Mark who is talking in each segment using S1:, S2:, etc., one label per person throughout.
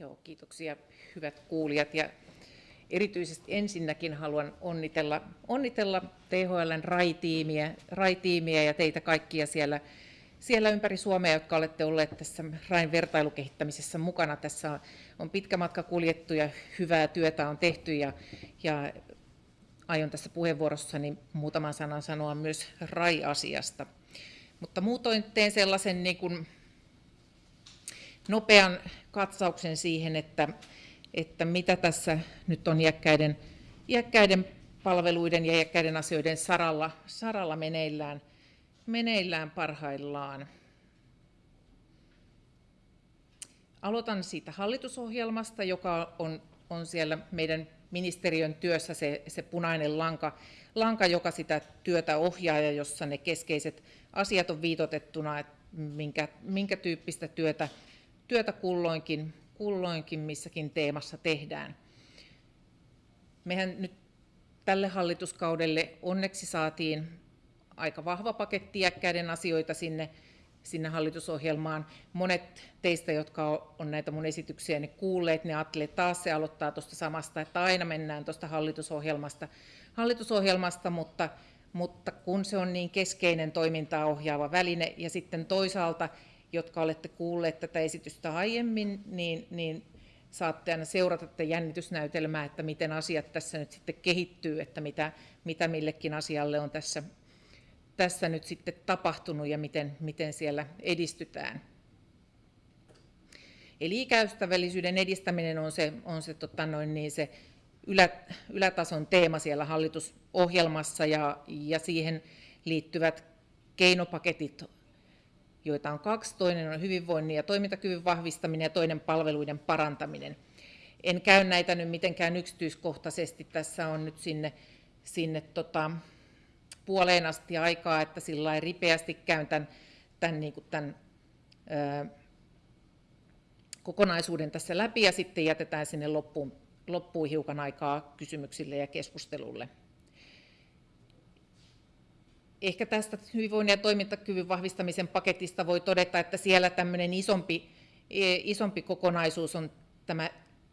S1: Joo, kiitoksia hyvät kuulijat. Ja erityisesti ensinnäkin haluan onnitella, onnitella THLn RAI-tiimiä, RAI-tiimiä ja teitä kaikkia siellä, siellä ympäri Suomea, jotka olette olleet tässä RAIn vertailukehittämisessä mukana. Tässä on pitkä matka kuljettu ja hyvää työtä on tehty ja, ja aion tässä puheenvuorossani muutaman sanan sanoa myös RAI-asiasta. Mutta muutoin teen sellaisen niin kuin nopean katsauksen siihen, että, että mitä tässä nyt on iäkkäiden, iäkkäiden palveluiden ja iäkkäiden asioiden saralla, saralla meneillään, meneillään parhaillaan. Aloitan siitä hallitusohjelmasta, joka on, on siellä meidän ministeriön työssä se, se punainen lanka, lanka, joka sitä työtä ohjaa ja jossa ne keskeiset asiat on viitotettuna, että minkä, minkä tyyppistä työtä, työtä kulloinkin, kulloinkin missäkin teemassa tehdään. Mehän nyt tälle hallituskaudelle onneksi saatiin aika vahva paketti iäkkäiden asioita sinne, sinne hallitusohjelmaan. Monet teistä, jotka on näitä mun esityksiäni kuulleet, ne ajattelee, taas se aloittaa tuosta samasta, että aina mennään tuosta hallitusohjelmasta, hallitusohjelmasta mutta, mutta kun se on niin keskeinen toimintaa ohjaava väline ja sitten toisaalta jotka olette kuulleet tätä esitystä aiemmin, niin, niin saatte aina seurata tätä jännitysnäytelmää, että miten asiat tässä nyt sitten kehittyy, että mitä, mitä millekin asialle on tässä, tässä nyt sitten tapahtunut ja miten, miten siellä edistytään. Eli ikäystävällisyyden edistäminen on se, on se, tota noin, niin se ylä, ylätason teema siellä hallitusohjelmassa ja, ja siihen liittyvät keinopaketit joita on kaksi. Toinen on hyvinvoinnin ja toimintakyvyn vahvistaminen ja toinen palveluiden parantaminen. En käy näitä nyt mitenkään yksityiskohtaisesti. Tässä on nyt sinne, sinne tota, puoleen asti aikaa, että sillä ripeästi käyn tämän, tämän, niin kuin tämän ö, kokonaisuuden tässä läpi ja sitten jätetään sinne loppuun, loppuun hiukan aikaa kysymyksille ja keskustelulle. Ehkä tästä hyvinvoinnin ja toimintakyvyn vahvistamisen paketista voi todeta, että siellä tämmöinen isompi, e, isompi kokonaisuus on tämä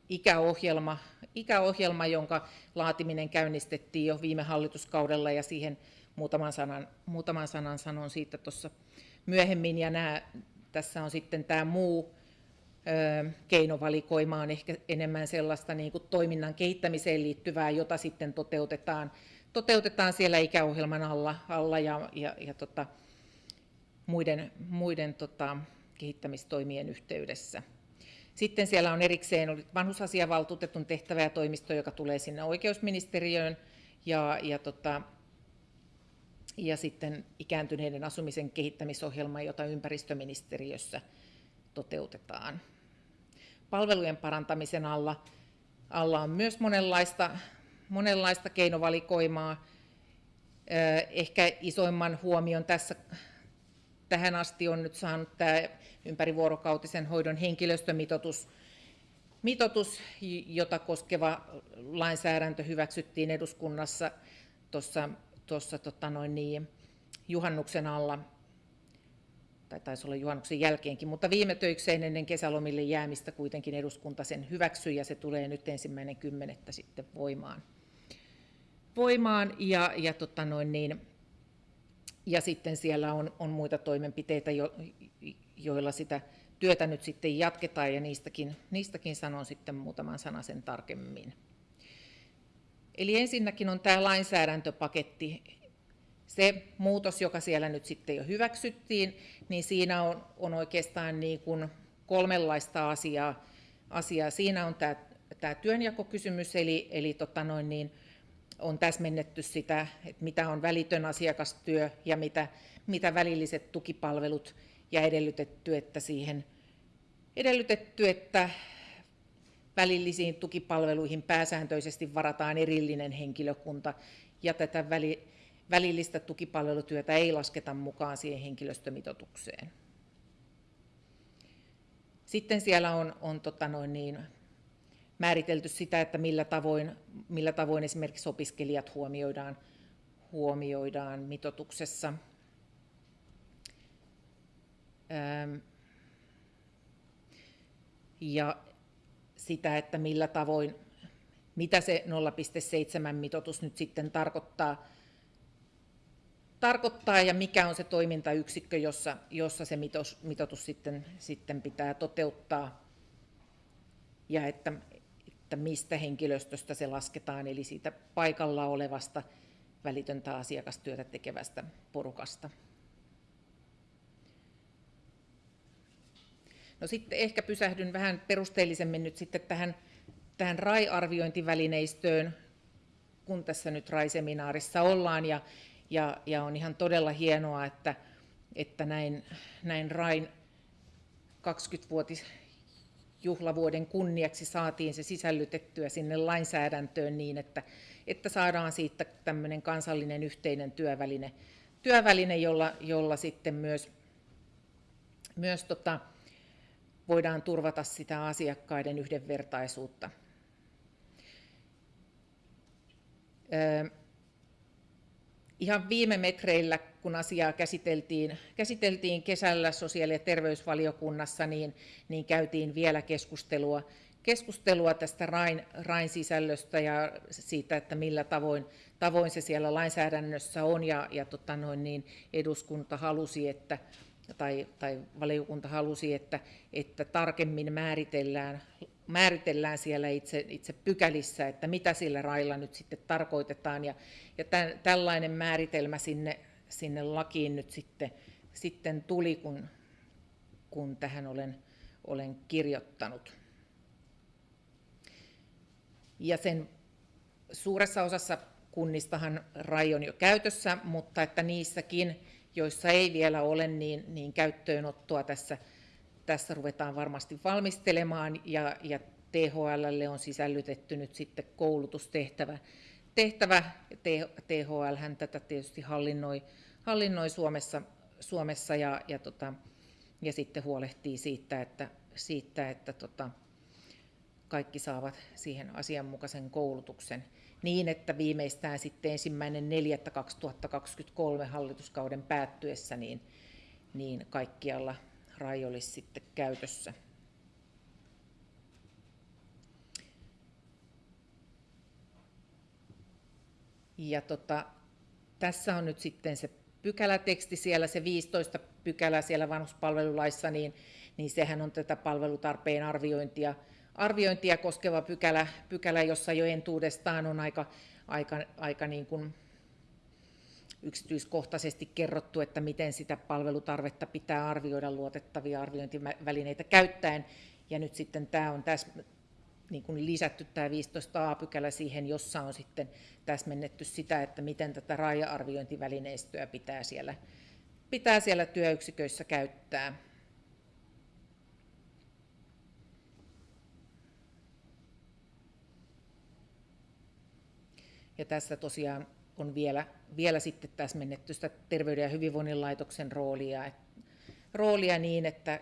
S1: ikäohjelma, ikäohjelma, jonka laatiminen käynnistettiin jo viime hallituskaudella ja siihen muutaman sanan, muutaman sanan sanon siitä tuossa myöhemmin. Ja nämä, tässä on sitten tämä muu keinovalikoima on ehkä enemmän sellaista niin kuin toiminnan kehittämiseen liittyvää, jota sitten toteutetaan toteutetaan siellä ikäohjelman alla, alla ja, ja, ja tota, muiden, muiden tota, kehittämistoimien yhteydessä. Sitten siellä on erikseen vanhusasiavaltuutetun tehtävä ja toimisto, joka tulee sinne oikeusministeriöön, ja, ja, tota, ja sitten ikääntyneiden asumisen kehittämisohjelma, jota ympäristöministeriössä toteutetaan. Palvelujen parantamisen alla, alla on myös monenlaista monenlaista keinovalikoimaa. Ehkä isoimman huomion tässä tähän asti on nyt saanut tämä ympärivuorokautisen hoidon henkilöstömitoitus, mitoitus, jota koskeva lainsäädäntö hyväksyttiin eduskunnassa tuossa, tuossa tota noin niin, juhannuksen alla, tai taisi olla juhannuksen jälkeenkin, mutta viime töikseen ennen kesälomille jäämistä kuitenkin eduskunta sen hyväksyi ja se tulee nyt ensimmäinen kymmenettä sitten voimaan voimaan ja, ja, tota noin niin, ja sitten siellä on, on muita toimenpiteitä, jo, joilla sitä työtä nyt sitten jatketaan ja niistäkin, niistäkin sanon sitten muutaman sen tarkemmin. Eli ensinnäkin on tämä lainsäädäntöpaketti. Se muutos, joka siellä nyt sitten jo hyväksyttiin, niin siinä on, on oikeastaan niin kuin kolmenlaista asiaa. asiaa. Siinä on tämä, tämä työnjakokysymys, eli, eli tota noin niin, on täsmennetty sitä, että mitä on välitön asiakastyö ja mitä, mitä välilliset tukipalvelut ja edellytetty, että siihen edellytetty, että välillisiin tukipalveluihin pääsääntöisesti varataan erillinen henkilökunta ja tätä väli, välillistä tukipalvelutyötä ei lasketa mukaan siihen henkilöstömitoitukseen. Sitten siellä on, on tota noin niin, määritelty sitä, että millä tavoin, millä tavoin esimerkiksi opiskelijat huomioidaan, huomioidaan mitotuksessa. Ja sitä, että millä tavoin, mitä se 0,7 mitoitus nyt sitten tarkoittaa, tarkoittaa ja mikä on se toimintayksikkö, jossa, jossa se mitoitus sitten, sitten pitää toteuttaa ja että, että mistä henkilöstöstä se lasketaan, eli siitä paikalla olevasta välitöntä asiakastyötä tekevästä porukasta. No sitten ehkä pysähdyn vähän perusteellisemmin nyt sitten tähän, tähän RAI-arviointivälineistöön, kun tässä nyt RAI-seminaarissa ollaan, ja, ja, ja on ihan todella hienoa, että, että näin, näin RAIn 20-vuotis juhlavuoden kunniaksi saatiin se sisällytettyä sinne lainsäädäntöön niin, että, että saadaan siitä tämmöinen kansallinen yhteinen työväline, työväline jolla, jolla sitten myös, myös tota, voidaan turvata sitä asiakkaiden yhdenvertaisuutta. Ihan viime metreillä, kun asiaa käsiteltiin, käsiteltiin kesällä sosiaali- ja terveysvaliokunnassa, niin, niin käytiin vielä keskustelua, keskustelua tästä rain, rain sisällöstä ja siitä, että millä tavoin, tavoin se siellä lainsäädännössä on. Ja, ja tota noin, niin eduskunta halusi, että, tai, tai valiokunta halusi, että, että tarkemmin määritellään, määritellään siellä itse, itse pykälissä, että mitä sillä railla nyt sitten tarkoitetaan. Ja, ja tämän, tällainen määritelmä sinne, sinne lakiin nyt sitten, sitten tuli, kun, kun tähän olen, olen kirjoittanut. Ja sen suuressa osassa kunnistahan RAI on jo käytössä, mutta että niissäkin joissa ei vielä ole, niin, niin käyttöönottoa tässä, tässä ruvetaan varmasti valmistelemaan ja, ja THLlle on sisällytetty nyt sitten koulutustehtävä. Tehtävä, THL hän tätä tietysti hallinnoi, hallinnoi Suomessa, Suomessa ja, ja, tota, ja sitten huolehtii siitä, että, siitä, että tota, kaikki saavat siihen asianmukaisen koulutuksen niin, että viimeistään sitten ensimmäinen 4.2023 hallituskauden päättyessä niin, niin kaikkialla RAI olisi sitten käytössä. Ja tota, tässä on nyt sitten se pykäläteksti siellä, se 15 pykälä siellä vanhuspalvelulaissa, niin, niin sehän on tätä palvelutarpeen arviointia, arviointia koskeva pykälä, pykälä jossa jo entuudestaan on aika, aika, aika niin kuin yksityiskohtaisesti kerrottu, että miten sitä palvelutarvetta pitää arvioida luotettavia arviointivälineitä käyttäen. Ja nyt sitten tämä on niin kuin lisätty tämä 15a-pykälä siihen, jossa on sitten täsmennetty sitä, että miten tätä raja-arviointivälineistöä pitää siellä, pitää siellä työyksiköissä käyttää. Ja tässä tosiaan on vielä, vielä sitten täsmennetty sitä Terveyden ja hyvinvoinnin laitoksen roolia, roolia niin, että,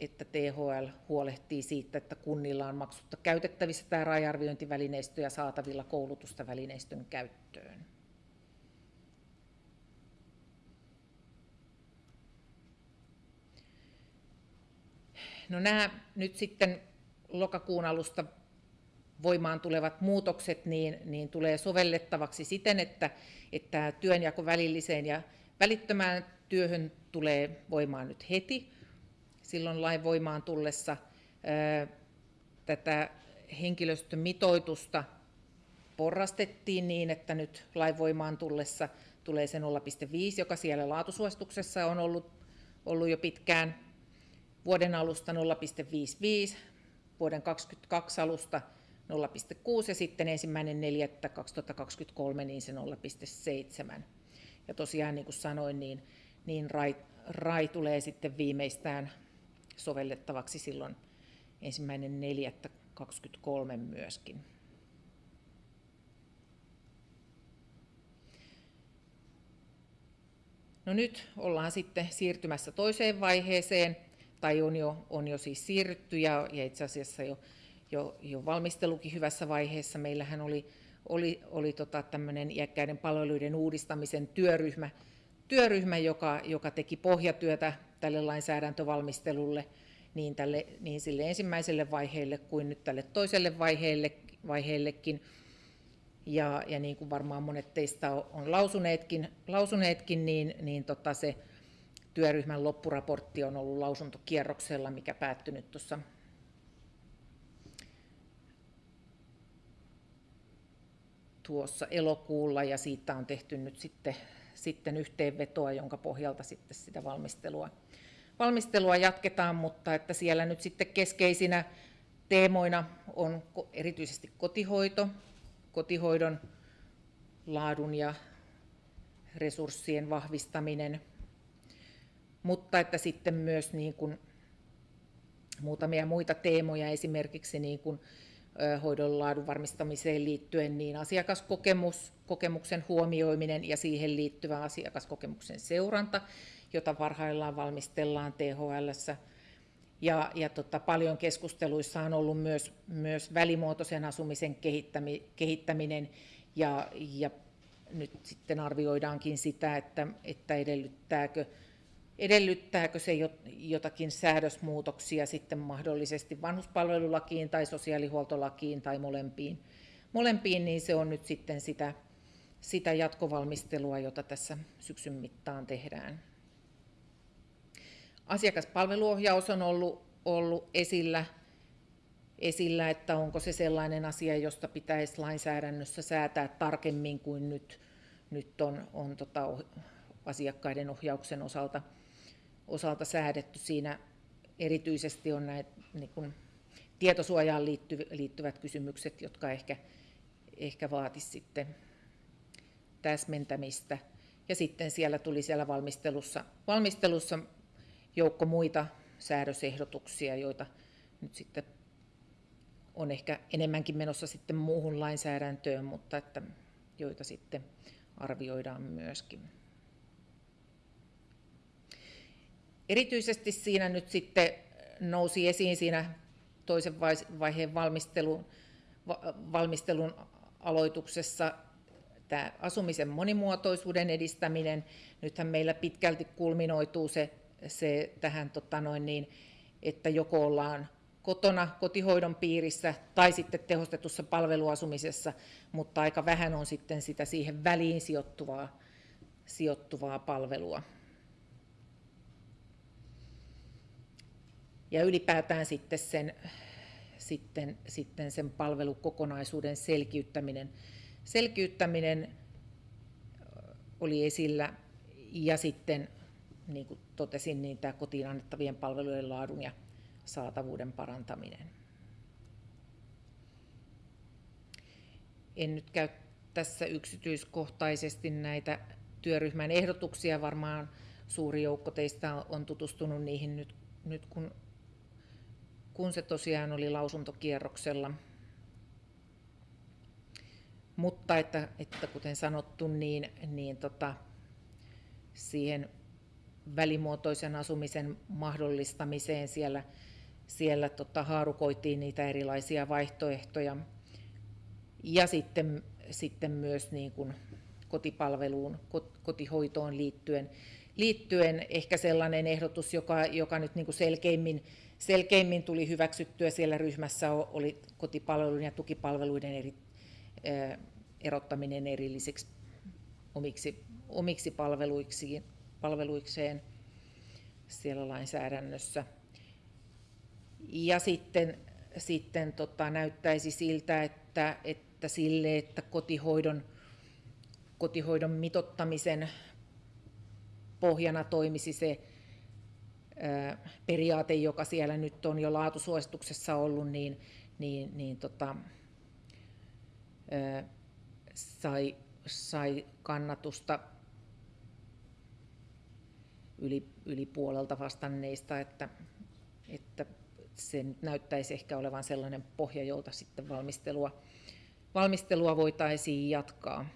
S1: että THL huolehtii siitä, että kunnilla on maksutta käytettävissä tämä raja-arviointivälineistö ja saatavilla koulutusta välineistön käyttöön. No nämä nyt sitten lokakuun alusta voimaan tulevat muutokset niin, niin tulee sovellettavaksi siten, että, että työnjako välilliseen ja välittömään työhön tulee voimaan nyt heti. Silloin lain voimaan tullessa tätä henkilöstömitoitusta porrastettiin niin, että nyt lain voimaan tullessa tulee se 0,5, joka siellä laatusuosituksessa on ollut, ollut jo pitkään. Vuoden alusta 0,55, vuoden 2022 alusta 0,6 ja sitten ensimmäinen 4. 2023 niin se 0,7. Ja tosiaan niin kuin sanoin, niin, niin RAI, RAI tulee sitten viimeistään sovellettavaksi silloin ensimmäinen 4. 2023 myöskin. No nyt ollaan sitten siirtymässä toiseen vaiheeseen, tai on jo, on jo siis siirrytty ja, ja itse asiassa jo jo, jo valmistelukin hyvässä vaiheessa. Meillähän oli, oli, oli tota tämmöinen iäkkäiden palveluiden uudistamisen työryhmä, työryhmä joka, joka teki pohjatyötä tälle lainsäädäntövalmistelulle, niin, tälle, niin sille ensimmäiselle vaiheelle kuin nyt tälle toiselle vaiheelle, vaiheellekin. Ja, ja niin kuin varmaan monet teistä on lausuneetkin, lausuneetkin niin, niin tota se työryhmän loppuraportti on ollut lausuntokierroksella, mikä päättynyt tuossa tuossa elokuulla ja siitä on tehty nyt sitten, sitten yhteenvetoa, jonka pohjalta sitten sitä valmistelua, valmistelua jatketaan, mutta että siellä nyt sitten keskeisinä teemoina on erityisesti kotihoito, kotihoidon laadun ja resurssien vahvistaminen, mutta että sitten myös niin kuin muutamia muita teemoja, esimerkiksi niin kuin hoidon laadun varmistamiseen liittyen, niin asiakaskokemus, kokemuksen huomioiminen ja siihen liittyvä asiakaskokemuksen seuranta, jota parhaillaan valmistellaan THLssä. Ja, ja tota, paljon keskusteluissa on ollut myös, myös välimuotoisen asumisen kehittäminen ja, ja nyt sitten arvioidaankin sitä, että, että edellyttääkö Edellyttääkö se jotakin säädösmuutoksia sitten mahdollisesti vanhuspalvelulakiin tai sosiaalihuoltolakiin tai molempiin, molempiin niin se on nyt sitten sitä, sitä jatkovalmistelua, jota tässä syksyn mittaan tehdään. Asiakaspalveluohjaus on ollut, ollut esillä, esillä, että onko se sellainen asia, josta pitäisi lainsäädännössä säätää tarkemmin kuin nyt, nyt on, on tota, asiakkaiden ohjauksen osalta osalta säädetty. Siinä erityisesti on näitä niin kuin, tietosuojaan liittyvät kysymykset, jotka ehkä, ehkä vaatisivat sitten täsmentämistä. Ja sitten siellä tuli siellä valmistelussa, valmistelussa joukko muita säädösehdotuksia, joita nyt sitten on ehkä enemmänkin menossa sitten muuhun lainsäädäntöön, mutta että joita sitten arvioidaan myöskin. Erityisesti siinä nyt sitten nousi esiin siinä toisen vaiheen valmistelun, valmistelun aloituksessa tämä asumisen monimuotoisuuden edistäminen. Nythän meillä pitkälti kulminoituu se, se tähän, tota noin niin, että joko ollaan kotona kotihoidon piirissä tai sitten tehostetussa palveluasumisessa, mutta aika vähän on sitten sitä siihen väliin sijoittuvaa, sijoittuvaa palvelua. Ja ylipäätään sitten sen, sitten, sitten sen palvelukokonaisuuden selkiyttäminen, selkiyttäminen oli esillä ja sitten niin kuin totesin, niin tämä kotiin annettavien palvelujen laadun ja saatavuuden parantaminen. En nyt käy tässä yksityiskohtaisesti näitä työryhmän ehdotuksia. Varmaan suuri joukko teistä on tutustunut niihin nyt, nyt kun kun se tosiaan oli lausuntokierroksella. Mutta että, että kuten sanottu, niin, niin tota, siihen välimuotoisen asumisen mahdollistamiseen siellä, siellä tota, haarukoitiin niitä erilaisia vaihtoehtoja. Ja sitten, sitten myös niin kuin kotipalveluun, kotihoitoon liittyen, liittyen ehkä sellainen ehdotus, joka, joka nyt niin kuin selkeimmin selkeimmin tuli hyväksyttyä siellä ryhmässä oli kotipalveluiden ja tukipalveluiden eri, erottaminen erillisiksi omiksi, omiksi palveluiksi, palveluikseen siellä lainsäädännössä. Ja sitten, sitten tota, näyttäisi siltä, että, että sille, että kotihoidon, kotihoidon mitottamisen pohjana toimisi se periaate, joka siellä nyt on jo laatusuosituksessa ollut, niin, niin, niin tota, sai, sai kannatusta yli, yli puolelta vastanneista, että, että se nyt näyttäisi ehkä olevan sellainen pohja, jolta sitten valmistelua, valmistelua voitaisiin jatkaa.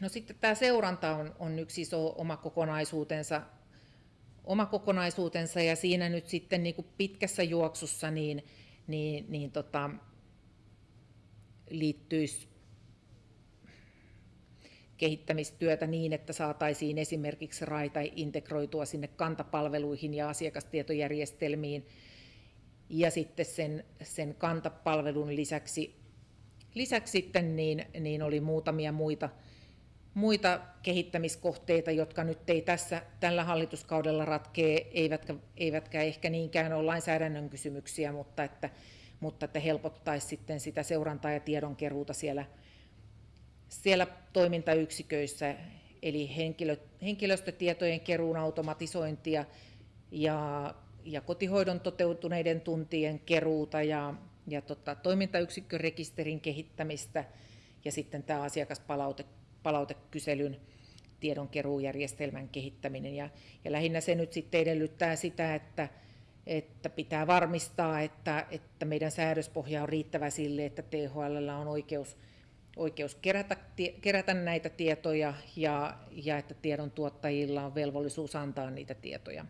S1: No sitten tämä seuranta on, on yksi iso oma kokonaisuutensa, oma kokonaisuutensa ja siinä nyt sitten niin kuin pitkässä juoksussa niin, niin, niin tota, liittyisi kehittämistyötä niin, että saataisiin esimerkiksi raita integroitua sinne kantapalveluihin ja asiakastietojärjestelmiin. Ja sitten sen, sen kantapalvelun lisäksi, lisäksi sitten niin, niin oli muutamia muita, muita kehittämiskohteita, jotka nyt ei tässä tällä hallituskaudella ratkee, eivätkä, eivätkä ehkä niinkään ole lainsäädännön kysymyksiä, mutta että, mutta että helpottaisi sitten sitä seurantaa ja tiedonkeruuta siellä, siellä toimintayksiköissä, eli henkilö, henkilöstötietojen keruun automatisointia ja, ja kotihoidon toteutuneiden tuntien keruuta ja, ja tota, toimintayksikkörekisterin kehittämistä ja sitten tämä asiakaspalaute palautekyselyn tiedonkeruujärjestelmän kehittäminen. Ja, ja lähinnä se nyt sitten edellyttää sitä, että, että pitää varmistaa, että, että meidän säädöspohja on riittävä sille, että THL on oikeus, oikeus kerätä, kerätä näitä tietoja ja, ja että tiedon tuottajilla on velvollisuus antaa niitä tietoja.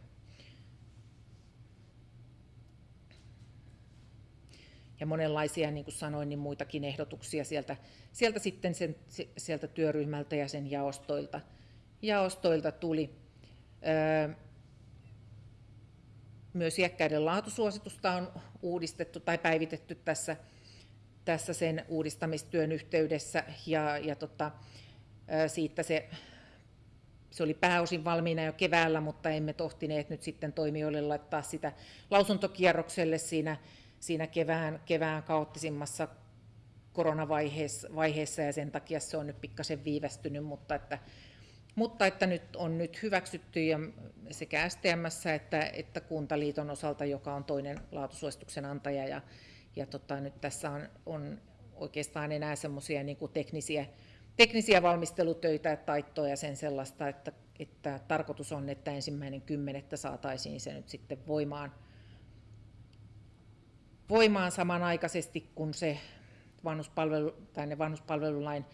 S1: Ja monenlaisia, niin kuin sanoin, niin muitakin ehdotuksia sieltä, sieltä sitten sen, sieltä työryhmältä ja sen jaostoilta, jaostoilta tuli. Öö, myös iäkkäiden laatusuositusta on uudistettu tai päivitetty tässä, tässä sen uudistamistyön yhteydessä ja, ja tota, siitä se, se oli pääosin valmiina jo keväällä, mutta emme tohtineet nyt sitten toimijoille laittaa sitä lausuntokierrokselle siinä siinä kevään, kevään kaoottisimmassa koronavaiheessa vaiheessa, ja sen takia se on nyt pikkasen viivästynyt, mutta että, mutta että nyt on nyt hyväksytty ja sekä STMS että, että Kuntaliiton osalta, joka on toinen laatusuosituksen antaja, ja, ja tota, nyt tässä on, on oikeastaan enää semmoisia niin teknisiä, teknisiä valmistelutöitä ja taittoja ja sen sellaista, että, että tarkoitus on, että ensimmäinen kymmenettä saataisiin se nyt sitten voimaan, voimaan samanaikaisesti, kun se vanhuspalvelu, tai ne vanhuspalvelulain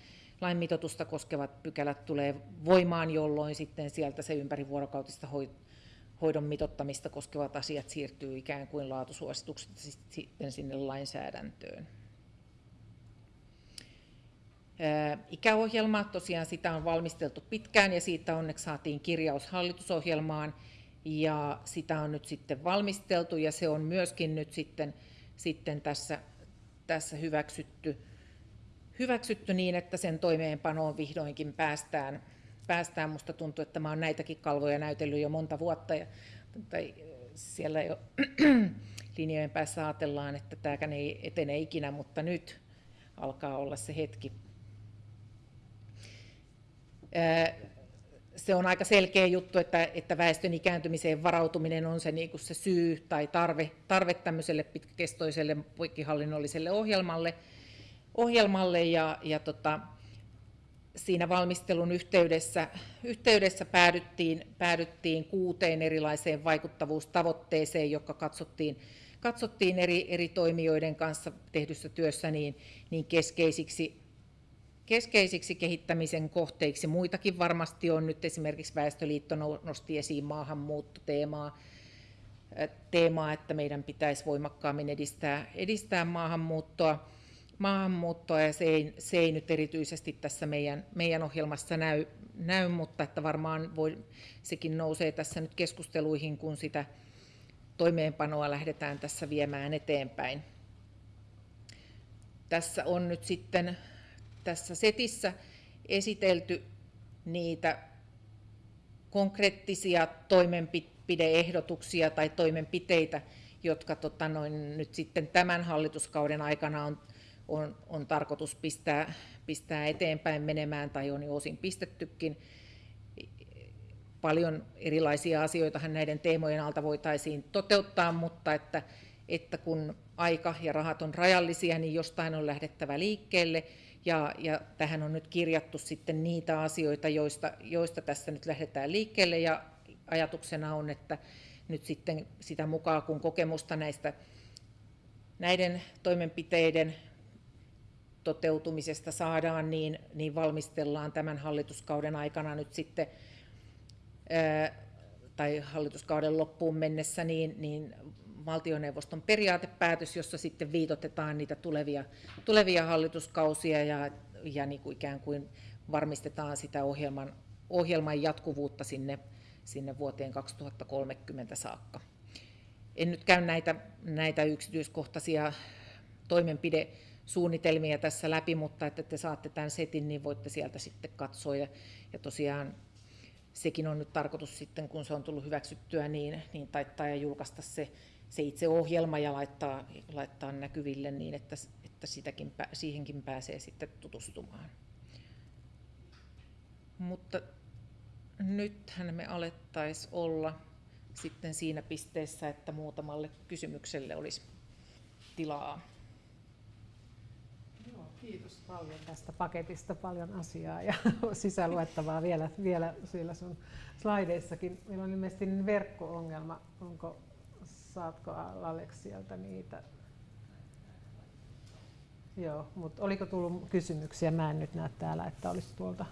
S1: lain mitoitusta koskevat pykälät tulee voimaan, jolloin sitten sieltä se ympärivuorokautista hoidon mitottamista koskevat asiat siirtyy ikään kuin laatusuositukset sitten sinne lainsäädäntöön. Ikäohjelma, tosiaan sitä on valmisteltu pitkään ja siitä onneksi saatiin kirjaus hallitusohjelmaan ja sitä on nyt sitten valmisteltu ja se on myöskin nyt sitten sitten tässä, tässä hyväksytty, hyväksytty niin, että sen toimeenpanoon vihdoinkin päästään. päästään. Musta tuntuu, että mä olen näitäkin kalvoja näytellyt jo monta vuotta ja tai siellä jo linjojen päässä ajatellaan, että tämäkään ei etene ikinä, mutta nyt alkaa olla se hetki se on aika selkeä juttu, että, että väestön ikääntymiseen varautuminen on se, niin kuin se syy tai tarve, tarve tämmöiselle pitkäkestoiselle poikkihallinnolliselle ohjelmalle, ohjelmalle. Ja, ja tota, siinä valmistelun yhteydessä, yhteydessä päädyttiin, päädyttiin kuuteen erilaiseen vaikuttavuustavoitteeseen, jotka katsottiin, katsottiin eri, eri toimijoiden kanssa tehdyssä työssä niin, niin keskeisiksi keskeisiksi kehittämisen kohteiksi. Muitakin varmasti on. Nyt esimerkiksi Väestöliitto nosti esiin maahanmuuttoteemaa, teemaa, että meidän pitäisi voimakkaammin edistää, edistää maahanmuuttoa, maahanmuuttoa ja se ei, se ei nyt erityisesti tässä meidän, meidän ohjelmassa näy, näy, mutta että varmaan voi, sekin nousee tässä nyt keskusteluihin, kun sitä toimeenpanoa lähdetään tässä viemään eteenpäin. Tässä on nyt sitten tässä setissä esitelty niitä konkreettisia toimenpideehdotuksia tai toimenpiteitä, jotka tota noin, nyt sitten tämän hallituskauden aikana on, on, on tarkoitus pistää, pistää eteenpäin menemään tai on jo osin pistettykin. Paljon erilaisia asioita näiden teemojen alta voitaisiin toteuttaa, mutta että, että kun aika ja rahat on rajallisia, niin jostain on lähdettävä liikkeelle ja, ja tähän on nyt kirjattu sitten niitä asioita, joista, joista tässä nyt lähdetään liikkeelle. Ja ajatuksena on, että nyt sitten sitä mukaan, kun kokemusta näistä näiden toimenpiteiden toteutumisesta saadaan, niin, niin valmistellaan tämän hallituskauden aikana nyt sitten, ää, tai hallituskauden loppuun mennessä, niin, niin valtioneuvoston periaatepäätös, jossa sitten viitotetaan niitä tulevia, tulevia hallituskausia ja, ja niin kuin ikään kuin varmistetaan sitä ohjelman, ohjelman jatkuvuutta sinne, sinne vuoteen 2030 saakka. En nyt käy näitä, näitä yksityiskohtaisia toimenpidesuunnitelmia tässä läpi, mutta että te saatte tämän setin, niin voitte sieltä sitten katsoa. Ja, ja tosiaan sekin on nyt tarkoitus sitten, kun se on tullut hyväksyttyä, niin, niin taittaa ja julkaista se, se itse ohjelma ja laittaa, laittaa näkyville niin, että, että sitäkin, siihenkin pääsee sitten tutustumaan. Mutta nythän me alettaisiin olla sitten siinä pisteessä, että muutamalle kysymykselle olisi tilaa.
S2: Joo, kiitos paljon tästä paketista, paljon asiaa ja sisäluettavaa vielä, vielä siellä sun slaideissakin. Meillä on ilmeisesti verkko-ongelma. Onko, saatko Alex sieltä niitä? Joo, mutta oliko tullut kysymyksiä? Mä en nyt näe täällä, että olisi tuolta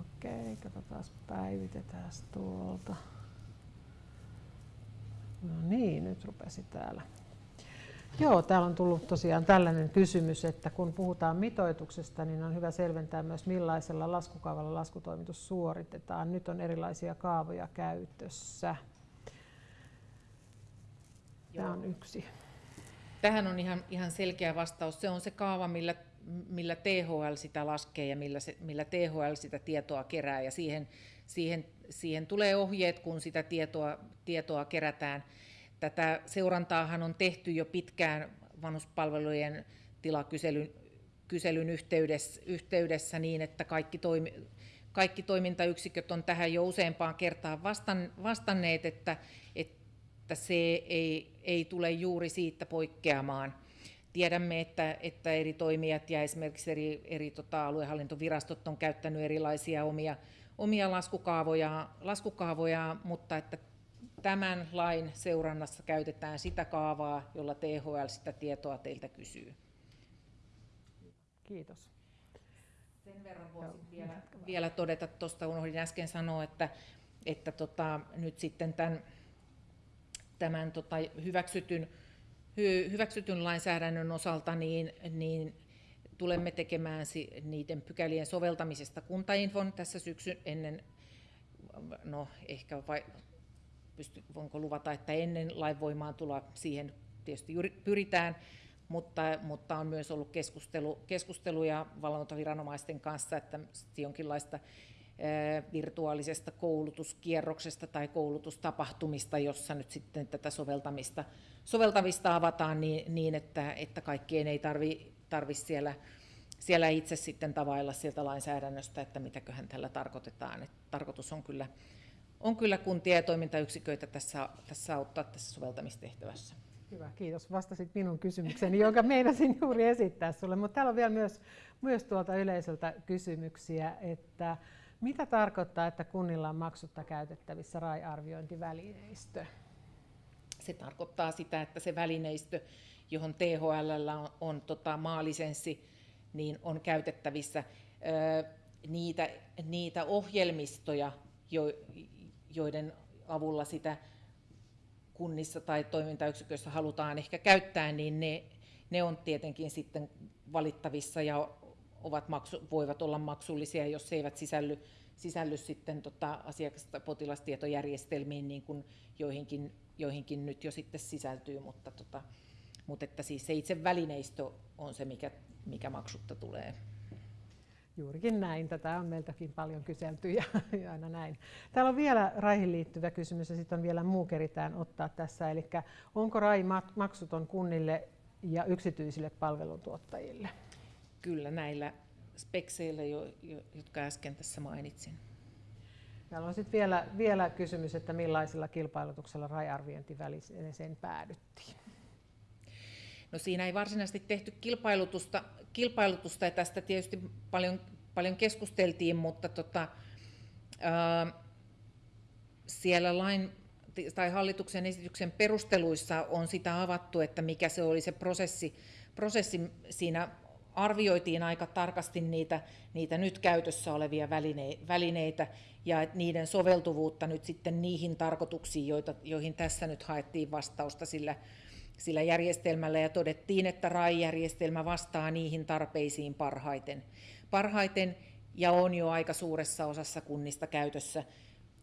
S2: Okei, katsotaan, päivitetään tuolta. No niin, nyt rupesi täällä. Joo, täällä on tullut tosiaan tällainen kysymys, että kun puhutaan mitoituksesta, niin on hyvä selventää myös millaisella laskukaavalla laskutoimitus suoritetaan. Nyt on erilaisia kaavoja käytössä. Tämä on yksi.
S1: Tähän on ihan, ihan selkeä vastaus. Se on se kaava, millä millä THL sitä laskee ja millä, se, millä THL sitä tietoa kerää. Ja siihen, siihen, siihen tulee ohjeet, kun sitä tietoa, tietoa kerätään. Tätä seurantaahan on tehty jo pitkään vanhuspalvelujen tilakyselyn kyselyn yhteydessä, yhteydessä niin, että kaikki, toimi, kaikki toimintayksiköt on tähän jo useampaan kertaan vastan, vastanneet, että, että se ei, ei tule juuri siitä poikkeamaan. Tiedämme, että, että eri toimijat ja esimerkiksi eri, eri tota, aluehallintovirastot on käyttänyt erilaisia omia, omia laskukaavoja, laskukaavoja, mutta että tämän lain seurannassa käytetään sitä kaavaa, jolla THL sitä tietoa teiltä kysyy.
S2: Kiitos.
S1: Sen verran voisin vielä, vielä todeta, tuosta unohdin äsken sanoa, että, että tota, nyt sitten tämän, tämän tota, hyväksytyn hyväksytyn lainsäädännön osalta, niin, niin tulemme tekemään niiden pykälien soveltamisesta kuntainfon tässä syksyn ennen, no ehkä vai, pysty, voinko luvata, että ennen lain voimaan tulla siihen tietysti pyritään, mutta, mutta on myös ollut keskustelu, keskusteluja valvontaviranomaisten kanssa, että jonkinlaista virtuaalisesta koulutuskierroksesta tai koulutustapahtumista, jossa nyt sitten tätä soveltamista, soveltamista avataan niin, niin että, että kaikkien ei tarvi, tarvi siellä, siellä itse sitten tavailla sieltä lainsäädännöstä, että mitäköhän tällä tarkoitetaan. Et tarkoitus on kyllä, on kyllä kuntia ja toimintayksiköitä tässä, tässä auttaa tässä soveltamistehtävässä.
S2: Hyvä, kiitos. Vastasit minun kysymykseni, jonka meinasin juuri esittää sinulle. Mutta täällä on vielä myös, myös tuolta yleisöltä kysymyksiä, että mitä tarkoittaa, että kunnilla on maksutta käytettävissä RAI-arviointivälineistö?
S1: Se tarkoittaa sitä, että se välineistö, johon THL on, on tota, maalisenssi, niin on käytettävissä ö, niitä, niitä ohjelmistoja, jo, joiden avulla sitä kunnissa tai toimintayksiköissä halutaan ehkä käyttää, niin ne, ne on tietenkin sitten valittavissa ja ovat maksu, voivat olla maksullisia, jos se eivät sisälly, sisälly sitten tota asiakas- tai potilastietojärjestelmiin, niin kuin joihinkin, joihinkin nyt jo sitten sisältyy, mutta, tota, mutta että siis se itse välineistö on se, mikä, mikä maksutta tulee.
S2: Juurikin näin. Tätä on meiltäkin paljon kyselty ja, ja aina näin. Täällä on vielä raihin liittyvä kysymys ja sitten on vielä muu keritään ottaa tässä. Eli onko RAI maksuton kunnille ja yksityisille palveluntuottajille?
S1: Kyllä näillä spekseillä, jo, jo, jotka äsken tässä mainitsin.
S2: Täällä on sitten vielä, vielä kysymys, että millaisella kilpailutuksella rajarviointiväliseen päädyttiin?
S1: No siinä ei varsinaisesti tehty kilpailutusta, kilpailutusta ja tästä tietysti paljon, paljon keskusteltiin, mutta tota, ää, siellä lain tai hallituksen esityksen perusteluissa on sitä avattu, että mikä se oli se prosessi, prosessi siinä arvioitiin aika tarkasti niitä, niitä nyt käytössä olevia välineitä ja niiden soveltuvuutta nyt sitten niihin tarkoituksiin, joita, joihin tässä nyt haettiin vastausta sillä, sillä järjestelmällä ja todettiin, että RAI-järjestelmä vastaa niihin tarpeisiin parhaiten. Parhaiten ja on jo aika suuressa osassa kunnista käytössä,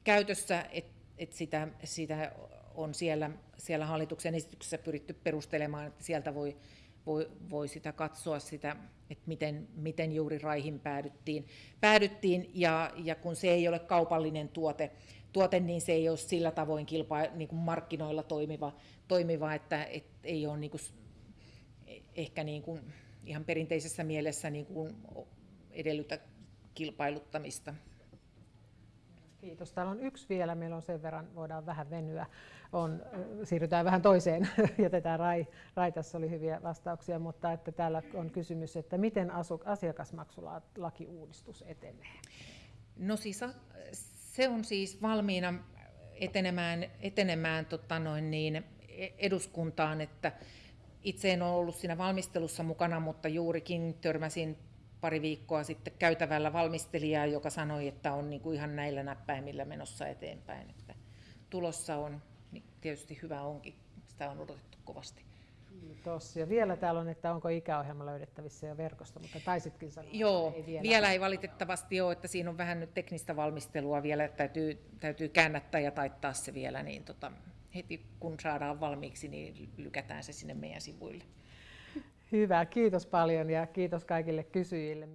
S1: käytössä että et sitä, sitä on siellä, siellä hallituksen esityksessä pyritty perustelemaan, että sieltä voi, voi, voi sitä katsoa, sitä, että miten, miten juuri raihin päädyttiin. päädyttiin ja, ja kun se ei ole kaupallinen tuote, tuote, niin se ei ole sillä tavoin kilpa, niin kuin markkinoilla toimiva, toimiva että et ei ole niin kuin, ehkä niin kuin ihan perinteisessä mielessä niin kuin edellytä kilpailuttamista.
S2: Kiitos. Täällä on yksi vielä, meillä on sen verran, voidaan vähän venyä. On, siirrytään vähän toiseen, jätetään Rai, Rai, tässä oli hyviä vastauksia, mutta että täällä on kysymys, että miten asiakasmaksulaki-uudistus etenee?
S1: No siis se on siis valmiina etenemään, etenemään tota noin niin, e, eduskuntaan, että itse en ole ollut siinä valmistelussa mukana, mutta juurikin törmäsin pari viikkoa sitten käytävällä valmistelijaa, joka sanoi, että on niin kuin ihan näillä näppäimillä menossa eteenpäin. Että tulossa on, tietysti hyvä onkin, sitä on odotettu kovasti.
S2: Kiitos. Ja vielä täällä on, että onko ikäohjelma löydettävissä jo verkosta, mutta taisitkin sanoa,
S1: Joo, että ei vielä. vielä ei valitettavasti ole, että siinä on vähän nyt teknistä valmistelua vielä, että täytyy, täytyy käännättää ja taittaa se vielä, niin tota, heti kun saadaan valmiiksi, niin lykätään se sinne meidän sivuille.
S2: Hyvä, kiitos paljon ja kiitos kaikille kysyjille.